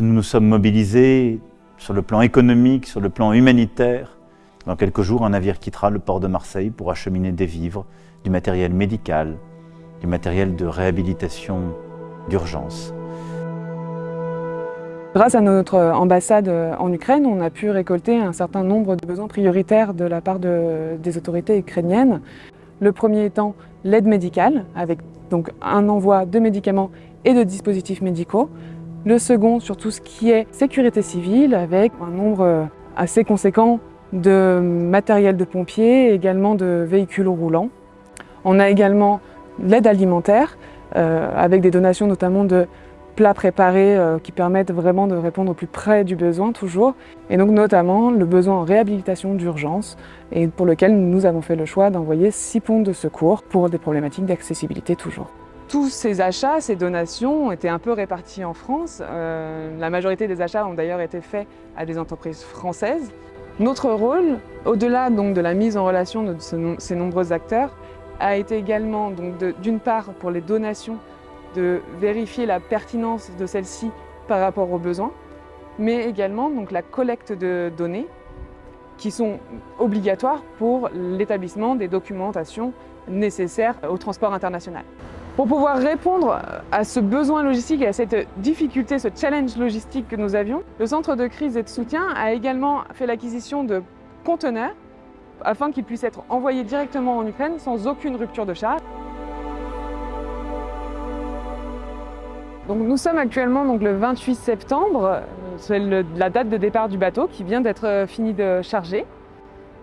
Nous nous sommes mobilisés sur le plan économique, sur le plan humanitaire. Dans quelques jours, un navire quittera le port de Marseille pour acheminer des vivres, du matériel médical, du matériel de réhabilitation d'urgence. Grâce à notre ambassade en Ukraine, on a pu récolter un certain nombre de besoins prioritaires de la part des autorités ukrainiennes. Le premier étant l'aide médicale, avec donc un envoi de médicaments et de dispositifs médicaux. Le second sur tout ce qui est sécurité civile, avec un nombre assez conséquent de matériel de pompiers, également de véhicules roulants. On a également l'aide alimentaire, euh, avec des donations notamment de plats préparés euh, qui permettent vraiment de répondre au plus près du besoin toujours. Et donc notamment le besoin en réhabilitation d'urgence et pour lequel nous avons fait le choix d'envoyer six ponts de secours pour des problématiques d'accessibilité toujours. Tous ces achats, ces donations ont été un peu répartis en France. Euh, la majorité des achats ont d'ailleurs été faits à des entreprises françaises. Notre rôle, au-delà de la mise en relation de ces nombreux acteurs, a été également, d'une part, pour les donations, de vérifier la pertinence de celles-ci par rapport aux besoins, mais également donc, la collecte de données qui sont obligatoires pour l'établissement des documentations nécessaires au transport international. Pour pouvoir répondre à ce besoin logistique et à cette difficulté, ce challenge logistique que nous avions, le Centre de crise et de soutien a également fait l'acquisition de conteneurs afin qu'ils puissent être envoyés directement en Ukraine sans aucune rupture de charge. Nous sommes actuellement le 28 septembre, c'est la date de départ du bateau qui vient d'être fini de charger.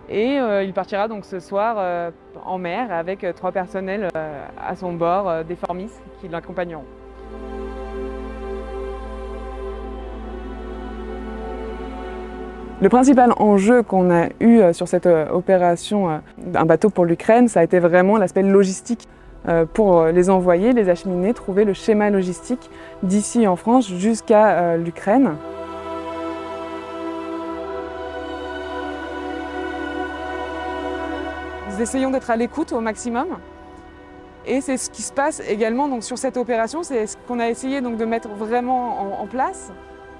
Et euh, il partira donc ce soir euh, en mer avec euh, trois personnels à son bord, des formistes qui l'accompagneront. Le principal enjeu qu'on a eu sur cette opération Un bateau pour l'Ukraine, ça a été vraiment l'aspect logistique pour les envoyer, les acheminer, trouver le schéma logistique d'ici en France jusqu'à l'Ukraine. Essayons d'être à l'écoute au maximum. Et c'est ce qui se passe également donc, sur cette opération, c'est ce qu'on a essayé donc, de mettre vraiment en, place,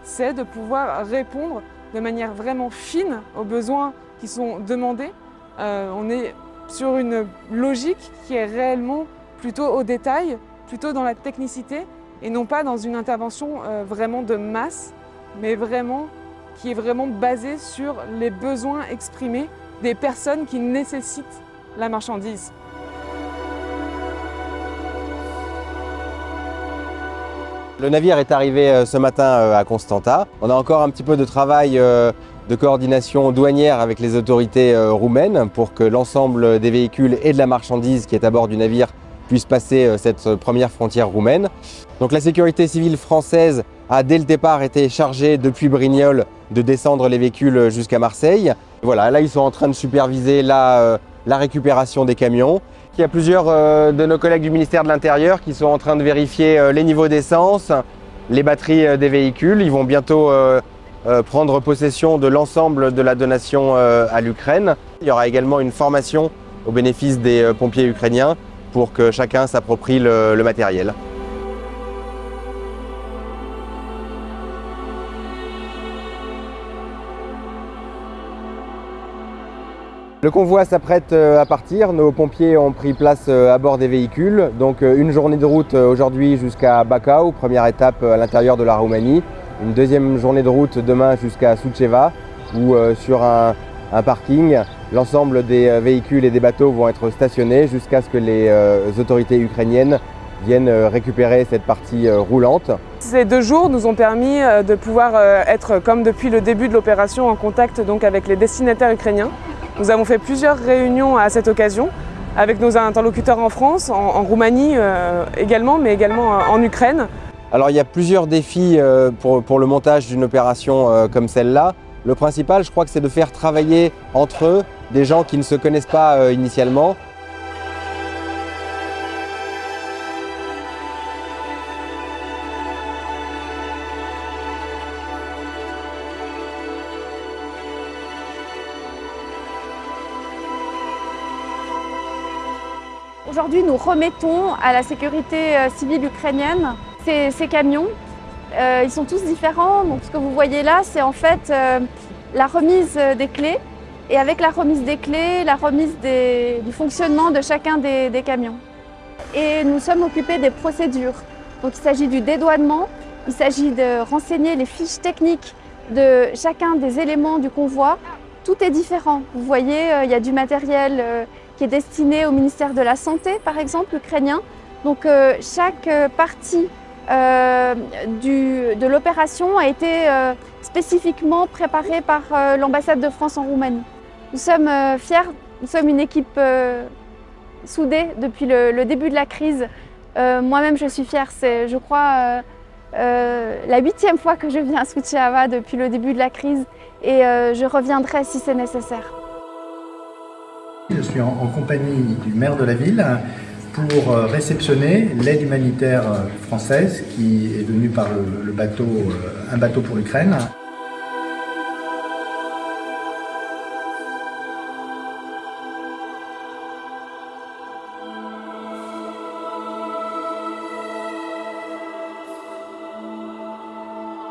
c'est de pouvoir répondre de manière vraiment fine aux besoins qui sont demandés. Euh, on est sur une logique qui est réellement plutôt au détail, plutôt dans la technicité, et non pas dans une intervention euh, vraiment de masse, mais vraiment qui est vraiment basée sur les besoins exprimés des personnes qui nécessitent la marchandise. Le navire est arrivé euh, ce matin euh, à Constanta. On a encore un petit peu de travail euh, de coordination douanière avec les autorités roumaines pour que l'ensemble des véhicules et de la marchandise qui est à bord du navire puisse passer cette première frontière roumaine. Donc la sécurité civile française a dès le départ été chargée depuis Brignoles de descendre les véhicules jusqu'à Marseille. Voilà, là ils sont en train de superviser la, la récupération des camions. Il y a plusieurs euh, de nos collègues du ministère de l'Intérieur qui sont en train de vérifier euh, les niveaux d'essence, les batteries euh, des véhicules. Ils vont bientôt prendre possession de l'ensemble de la donation à l'Ukraine. Il y aura également une formation au bénéfice des pompiers ukrainiens pour que chacun s'approprie le matériel. Le convoi s'apprête euh, à partir, nos pompiers ont pris place euh, à bord des véhicules. Donc euh, une journée de route aujourd'hui jusqu'à Bacău, première étape à l'intérieur de la Roumanie. Une deuxième journée de route demain jusqu'à Suceava, où sur un, parking, l'ensemble des véhicules et des bateaux vont être stationnés jusqu'à ce que les autorités ukrainiennes viennent récupérer cette partie roulante. Ces deux jours nous ont permis de pouvoir être, comme depuis le début de l'opération, en contact avec les destinataires ukrainiens nous avons fait plusieurs réunions à cette occasion avec nos interlocuteurs en France, en, Roumanie euh, également, mais également euh, en Ukraine. Alors il y a plusieurs défis euh, pour, le montage d'une opération comme celle-là. Le principal, je crois que c'est de faire travailler entre eux des gens qui ne se connaissent pas initialement Aujourd'hui, nous remettons à la sécurité euh, civile ukrainienne ces, camions Euh, ils sont tous différents. Donc, ce que vous voyez là, c'est en fait euh, la remise des clés. Et avec la remise des clés, la remise du fonctionnement de chacun des, des camions. Et nous sommes occupés des procédures. Donc, il s'agit du dédouanement, il s'agit de renseigner les fiches techniques de chacun des éléments du convoi. Tout est différent. Vous voyez, il y a du matériel qui est destiné au ministère de la Santé, par exemple, ukrainien. Donc euh, chaque partie de l'opération a été spécifiquement préparée par l'ambassade de France en Roumanie. Nous sommes fiers, nous sommes une équipe soudée depuis le, début de la crise. Moi-même, je suis fière. C'est, je crois, euh, la huitième fois que je viens à Suchiava depuis le début de la crise et euh, je reviendrai si c'est nécessaire. Je suis en, compagnie du maire de la ville pour euh, réceptionner l'aide humanitaire française qui est venue par le bateau, un bateau pour l'Ukraine.